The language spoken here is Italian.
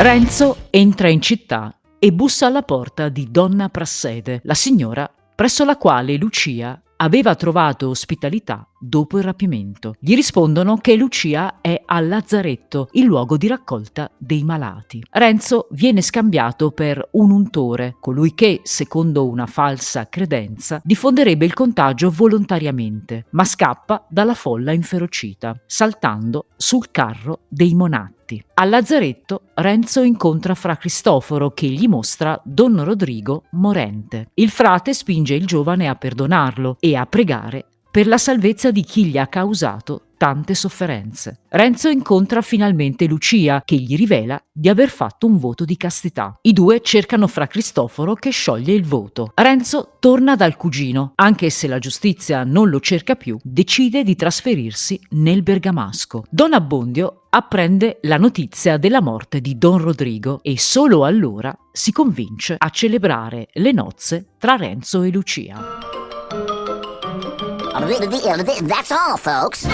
Renzo entra in città e bussa alla porta di Donna Prassede, la signora presso la quale Lucia aveva trovato ospitalità dopo il rapimento. Gli rispondono che Lucia è al lazzaretto, il luogo di raccolta dei malati. Renzo viene scambiato per un untore, colui che, secondo una falsa credenza, diffonderebbe il contagio volontariamente, ma scappa dalla folla inferocita, saltando sul carro dei monati. Al lazzaretto Renzo incontra Fra Cristoforo che gli mostra Don Rodrigo morente. Il frate spinge il giovane a perdonarlo e a pregare per la salvezza di chi gli ha causato tante sofferenze. Renzo incontra finalmente Lucia, che gli rivela di aver fatto un voto di castità. I due cercano fra Cristoforo che scioglie il voto. Renzo torna dal cugino, anche se la giustizia non lo cerca più, decide di trasferirsi nel Bergamasco. Don Abbondio apprende la notizia della morte di Don Rodrigo e solo allora si convince a celebrare le nozze tra Renzo e Lucia. That's all, folks.